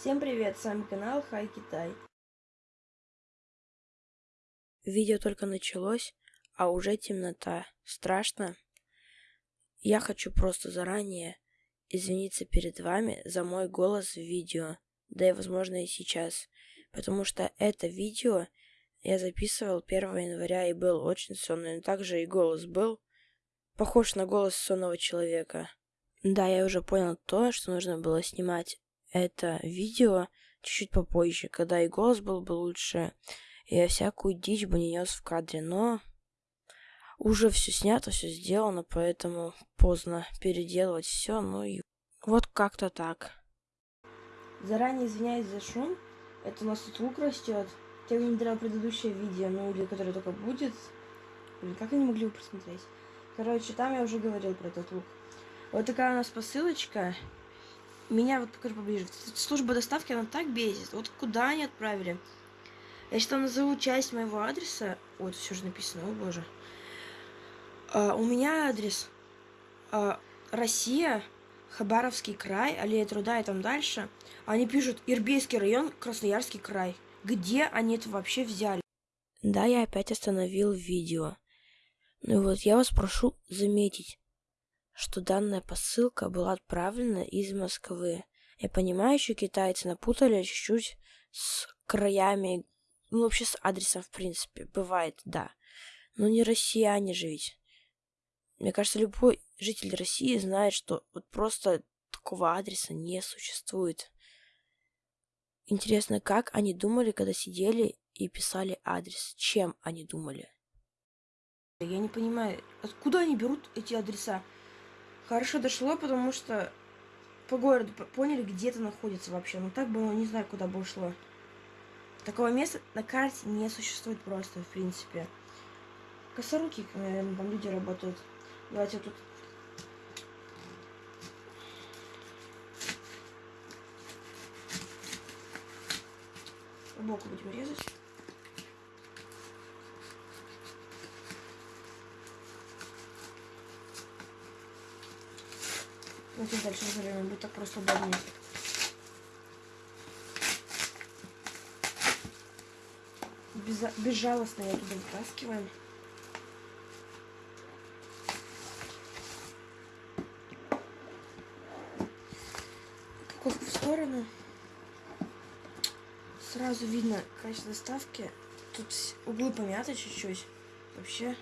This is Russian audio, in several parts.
Всем привет, с вами канал Хай Китай. Видео только началось, а уже темнота. Страшно? Я хочу просто заранее извиниться перед вами за мой голос в видео, да и возможно и сейчас, потому что это видео я записывал 1 января и был очень сонный, но также и голос был похож на голос сонного человека. Да, я уже понял то, что нужно было снимать это видео чуть-чуть попозже, когда и голос был бы лучше, и я всякую дичь бы не нес в кадре, но уже все снято, все сделано, поэтому поздно переделывать все, ну и вот как-то так. Заранее извиняюсь за шум, это у нас тут лук растет. Те, кто не смотрел предыдущее видео, ну или которое только будет, блин, как они могли его просмотреть? Короче, там я уже говорил про этот лук. Вот такая у нас посылочка. Меня вот покажу поближе. Служба доставки, она так бесит. Вот куда они отправили? Я сейчас назову часть моего адреса. Вот, все же написано, о боже. А, у меня адрес а, Россия, Хабаровский край, Аллея Труда и там дальше. Они пишут Ирбейский район, Красноярский край. Где они это вообще взяли? Да, я опять остановил видео. Ну вот я вас прошу заметить, что данная посылка была отправлена из Москвы. Я понимаю, что китайцы напутали чуть-чуть с краями, ну вообще с адресом в принципе, бывает, да. Но не россияне же ведь. Мне кажется, любой житель России знает, что вот просто такого адреса не существует. Интересно, как они думали, когда сидели и писали адрес? Чем они думали? Я не понимаю, откуда они берут эти адреса? Хорошо дошло, потому что по городу поняли, где это находится вообще. Ну так бы, ну, не знаю, куда бы ушло. Такого места на карте не существует просто, в принципе. Косоруки, наверное, там люди работают. Давайте тут... Боку будем резать. Давайте дальше разорвем, будет так просто удобнее. Беза безжалостно я туда вытаскиваем. Упаковку в сторону. Сразу видно качество доставки. Тут углы помяты чуть-чуть. Вообще.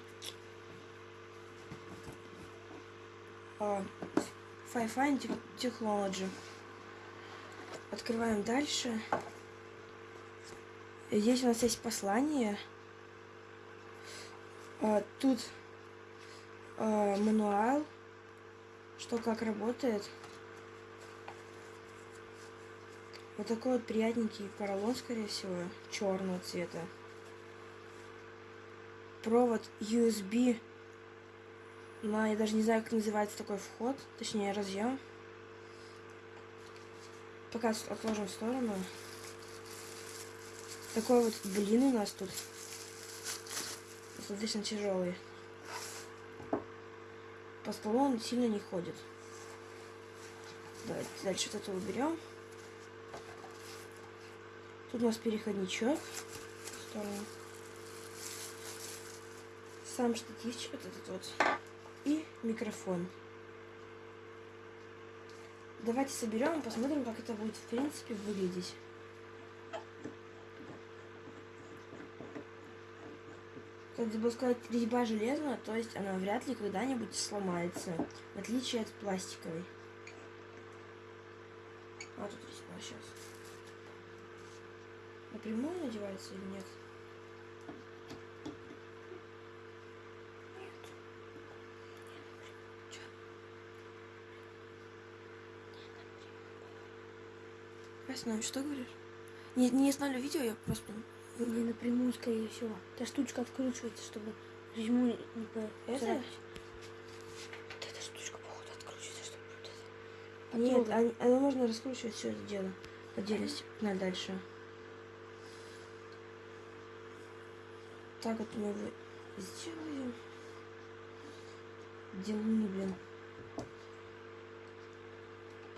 А, Fi-Fi Technology. Открываем дальше. Здесь у нас есть послание. А, тут а, мануал, что как работает. Вот такой вот приятненький поролон, скорее всего, черного цвета. Провод USB но я даже не знаю, как называется такой вход, точнее разъем. Пока отложим в сторону. Такой вот блин у нас тут. Достаточно тяжелый. По столу он сильно не ходит. Давайте дальше вот это уберем. Тут у нас переходничок. Сам штативчик вот этот вот и микрофон. Давайте соберем и посмотрим, как это будет в принципе выглядеть. Как забыл сказать, резьба железная, то есть она вряд ли когда-нибудь сломается, в отличие от пластиковой. А тут резьба сейчас. Напрямую надевается или нет? Ясно, что говоришь? Не, не знали видео, я просто... Не напрямую, скорее всего. Эта штучка откручивается, чтобы резьму не по... Это? Вот эта штучка, походу, откручивается, чтобы вот это... Нет, а, оно можно раскручивать все это дело. Отдельности. На дальше. Так вот мы его сделаем. Делаем, блин.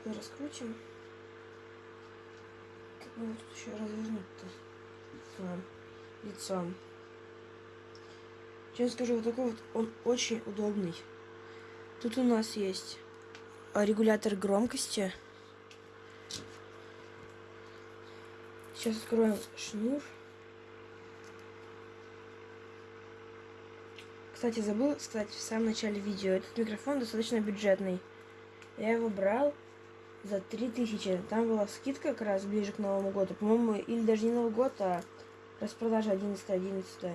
Раскрутим. Ну вот тут еще развернуть-то. Лицом. Честно скажу, вот такой вот он очень удобный. Тут у нас есть а, регулятор громкости. Сейчас откроем шнур. Кстати, забыл сказать в самом начале видео. Этот микрофон достаточно бюджетный. Я его брал за 3000. Там была скидка как раз ближе к Новому году. По-моему, или даже не Новый год, а распродажа 11 11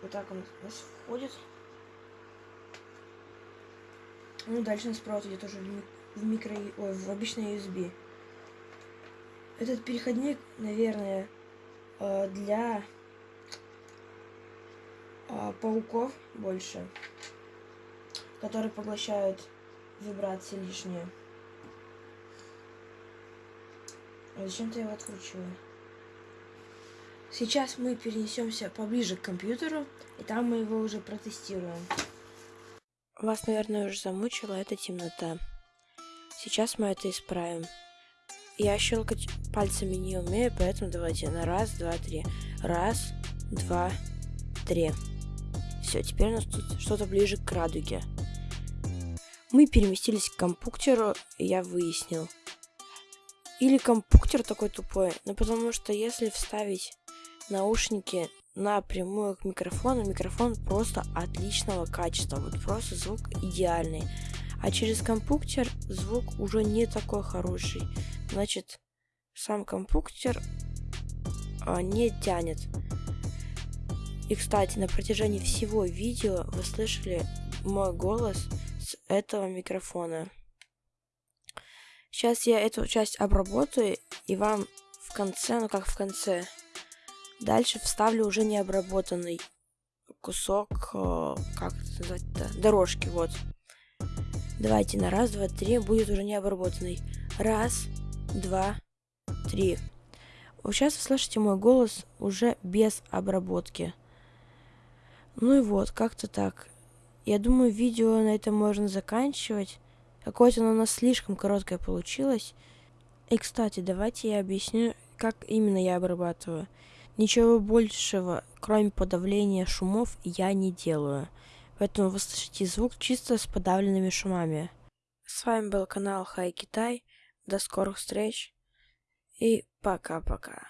Вот так он у нас входит. Ну, дальше у нас провод идет уже в, ми- в микро... Ой, в обычный USB. Этот переходник, наверное, э, для э, пауков больше, которые поглощают вибрации лишние. А Зачем-то я его откручиваю. Сейчас мы перенесемся поближе к компьютеру, и там мы его уже протестируем. Вас, наверное, уже замучила эта темнота. Сейчас мы это исправим. Я щелкать пальцами не умею, поэтому давайте на раз, два, три. Раз, два, три. Все, теперь у нас тут что-то ближе к радуге. Мы переместились к компьютеру, и я выяснил. Или компьютер такой тупой, но потому что если вставить наушники напрямую к микрофону, микрофон просто отличного качества, вот просто звук идеальный. А через компьютер звук уже не такой хороший. Значит, сам компьютер а, не тянет. И, кстати, на протяжении всего видео вы слышали мой голос с этого микрофона. Сейчас я эту часть обработаю и вам в конце, ну как в конце, Дальше вставлю уже необработанный кусок, э, как это назвать-то, дорожки, вот. Давайте на раз, два, три будет уже необработанный. Раз, два, три. Сейчас вы слышите мой голос уже без обработки. Ну и вот, как-то так. Я думаю, видео на этом можно заканчивать. Какое-то оно у нас слишком короткое получилось. И, кстати, давайте я объясню, как именно я обрабатываю. Ничего большего, кроме подавления шумов, я не делаю. Поэтому вы слышите звук чисто с подавленными шумами. С вами был канал Хай Китай. До скорых встреч. И пока-пока.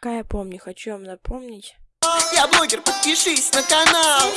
Пока я помню, хочу вам напомнить. Я блогер, подпишись на канал.